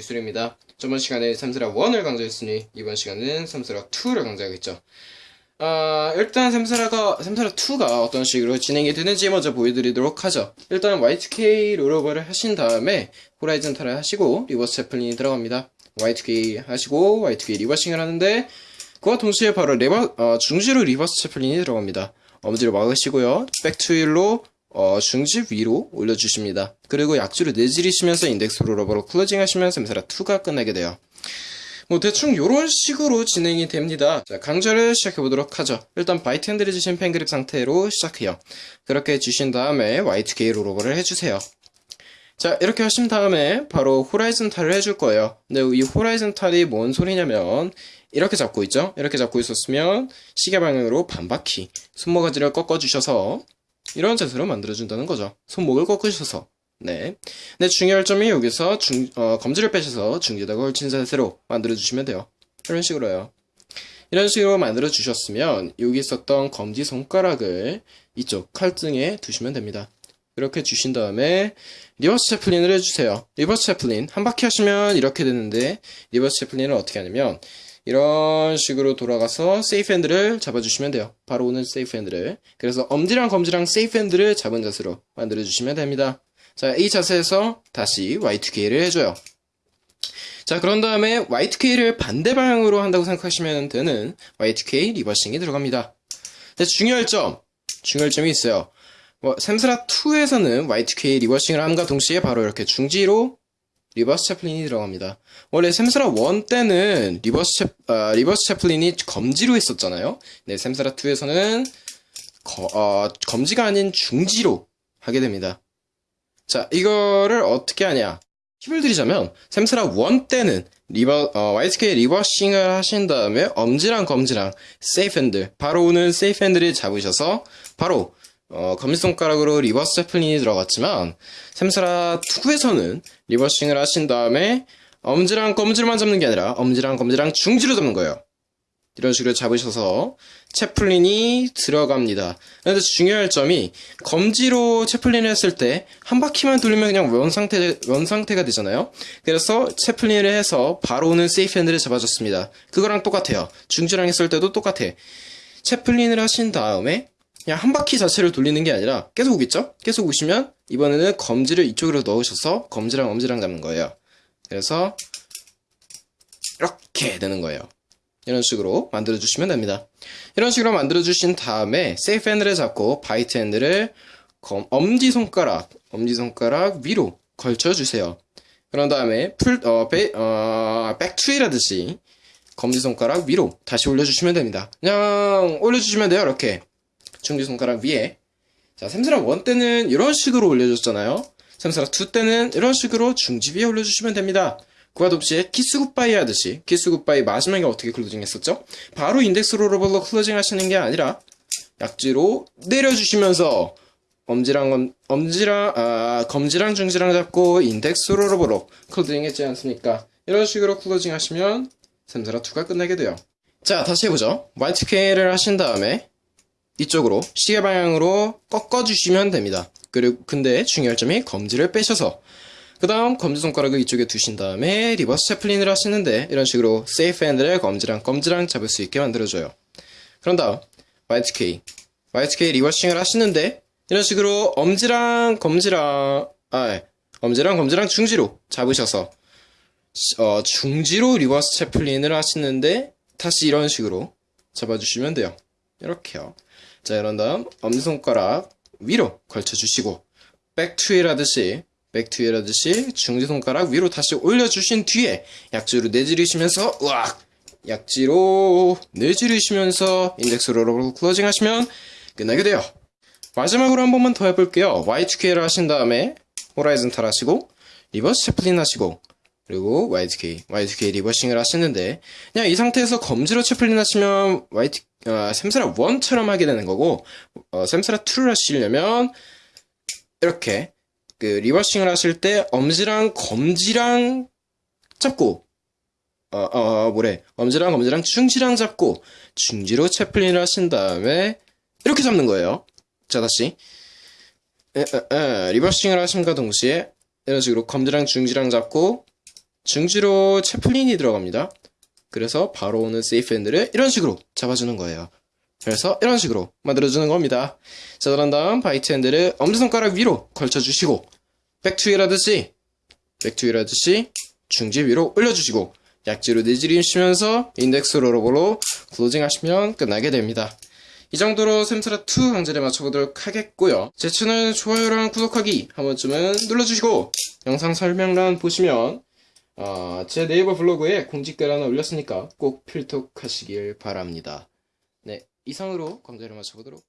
기술입니다. 저번 시간에 Samsara 1을 강조했으니 이번 시간은 Samsara 2를 강조하겠죠. 아, 일단 Samsara가, Samsara 2가 어떤 식으로 진행이 되는지 먼저 보여드리도록 하죠. 일단 Y2K 롤오버를 하신 다음에 horizontal을 하시고 reverse Chaplin이 들어갑니다. Y2K 하시고 Y2K reversing을 하는데 그와 동시에 바로 레버, 어, 중지로 reverse Chaplin이 들어갑니다. 엄지를 막으시고요. 백투일로 어, 중지 위로 올려주십니다. 그리고 약지로 내지리시면서 index rollover로 closing 하시면 Samsara 2가 끝나게 돼요. 뭐 대충 이런 식으로 진행이 됩니다. 자, 강좌를 시작해 보도록 하죠. 일단 bite handle을 주신 pen grip 상태로 시작해요. 그렇게 주신 다음에 Y2K rollover를 해주세요. 자 이렇게 하신 다음에 바로 horizontal을 해줄 거예요. 근데 이 horizontal이 뭔 소리냐면 이렇게 잡고 있죠? 이렇게 잡고 있었으면 시계 방향으로 반바퀴 손모가지를 꺾어주셔서 이런 자세로 만들어준다는 거죠. 손목을 꺾으셔서. 네. 근데 중요할 점이 여기서 중, 어, 검지를 빼셔서 중지에다 걸친 자세로 만들어주시면 돼요. 이런 식으로요. 이런 식으로 만들어주셨으면 여기 있었던 검지 손가락을 이쪽 칼등에 두시면 됩니다. 이렇게 주신 다음에 reverse chaplin을 해주세요. reverse chaplin 한 바퀴 하시면 이렇게 되는데 reverse chaplin은 어떻게 하냐면 이런 식으로 돌아가서 safe handle을 잡아주시면 돼요. 바로 오는 safe handle을. 그래서 엄지랑 검지랑 safe handle을 잡은 자세로 만들어주시면 됩니다. 자, 이 자세에서 다시 Y2K를 해줘요. 자, 그런 다음에 Y2K를 반대 방향으로 한다고 생각하시면 되는 Y2K 리버싱이 들어갑니다. 자, 중요할 점, 중요할 점이 있어요. 뭐, 샘스라 2에서는 Y2K 리버싱을 함과 동시에 바로 이렇게 중지로 reverse chaplin이 들어갑니다. 원래 샘스라 1 때는 reverse 채, 아, reverse chaplin이 검지로 했었잖아요. 네, 샘스라 2에서는 거, 어, 검지가 아닌 중지로 하게 됩니다. 자, 이거를 어떻게 하냐. 팁을 드리자면, 샘스라 1 때는 리버, 어, YSK 리버싱을 하신 다음에 엄지랑 검지랑 safe handle, 바로 오는 safe handle을 잡으셔서 바로 어, 검지손가락으로 reverse chaplin이 들어갔지만 샘스라 2에서는 reversing을 하신 다음에 엄지랑 검지로만 잡는 게 아니라 엄지랑 검지랑 중지로 잡는 거예요. 이런 식으로 잡으셔서 채플린이 들어갑니다. 그런데 중요할 점이 검지로 채플린을 했을 때 한 바퀴만 돌리면 그냥 원 상태 원 상태가 되잖아요. 그래서 채플린을 해서 바로 오는 세이프 핸들을 잡아줬습니다. 그거랑 똑같아요. 중지랑 했을 때도 똑같아. 채플린을 하신 다음에 그냥 한 바퀴 자체를 돌리는 게 아니라 계속 오겠죠? 계속 오시면 이번에는 검지를 이쪽으로 넣으셔서 검지랑 엄지랑 잡는 거예요. 그래서 이렇게 되는 거예요. 이런 식으로 만들어 주시면 됩니다. 이런 식으로 만들어 주신 다음에 safe handle을 잡고 bite handle을 엄지 손가락, 엄지 손가락 위로 걸쳐 주세요. 그런 다음에 풀, 어, 배, 어, back twirl 하듯이 검지 손가락 위로 다시 올려주시면 됩니다. 그냥 올려주시면 돼요, 이렇게. 중지 손가락 위에. 자, 샘스라 1 때는 이런 식으로 올려줬잖아요. 샘스라 2 때는 이런 식으로 중지 위에 올려주시면 됩니다. 그와 동시에 kiss goodbye 하듯이 kiss goodbye 마지막에 어떻게 closing 했었죠? 바로 index rollover로 closing 하시는 게 아니라 약지로 내려주시면서 엄지랑 검, 엄지랑 아, 검지랑 중지랑 잡고 index rollover로 closing 했지 않습니까? 이런 식으로 closing 하시면 샘스라 2가 끝나게 돼요. 자, 다시 해보죠. Y2K를 하신 다음에 이쪽으로 시계 방향으로 꺾어주시면 됩니다. 그리고 근데 중요할 점이 검지를 빼셔서 그 다음 검지 손가락을 이쪽에 두신 다음에 reverse chaplin을 하시는데 이런 식으로 safe handle을 검지랑 검지랑 잡을 수 있게 만들어줘요. 그런 다음 Y2K Y2K 리버싱을 하시는데 이런 식으로 엄지랑 검지랑 아 예. 엄지랑 검지랑 중지로 잡으셔서 어, 중지로 reverse chaplin을 하시는데 다시 이런 식으로 잡아주시면 돼요. 이렇게요. 자, 이런 다음 엄지손가락 위로 걸쳐주시고 back twirl 하듯이 back twirl 하듯이 중지손가락 위로 다시 올려주신 뒤에 약지로 내지르시면서 으악 약지로 내지르시면서 index로 closing 하시면 끝나게 돼요. 마지막으로 한 번만 더 해볼게요. Y2K를 하신 다음에 horizontal 하시고 reverse chaplin 하시고 그리고 Y2K, Y2K 리버싱을 하시는데 그냥 이 상태에서 검지로 chaplin 하시면 Y2, 어, 샘스라 1처럼 하게 되는 거고 어, 샘스라 2를 하시려면 이렇게 그 reversing을 하실 때 엄지랑 검지랑 잡고 어, 어, 뭐래? 엄지랑 검지랑 중지랑 잡고 중지로 chaplin을 하신 다음에 이렇게 잡는 거예요. 자 다시. 에, 에, 에, reversing을 하심과 동시에 이런 식으로 검지랑 중지랑 잡고 중지로 chaplin이 들어갑니다. 그래서 바로 오는 safe handle을 이런 식으로 잡아주는 거예요. 그래서 이런 식으로 만들어주는 겁니다. 자, 그런 다음 bite handle을 엄지손가락 위로 걸쳐주시고 back twirl 하듯이 back twirl 하듯이 중지 위로 올려주시고 약지로 내지르시면서 index rollover로 closing 하시면 끝나게 됩니다. 이 정도로 샘스라2 강좌를 마쳐보도록 하겠고요. 제 채널 좋아요랑 구독하기 한 번쯤은 눌러주시고 영상 설명란 보시면 어, 제 네이버 블로그에 공지글 하나 올렸으니까 꼭 필독하시길 바랍니다. 네, 이상으로 강제를 맞춰보도록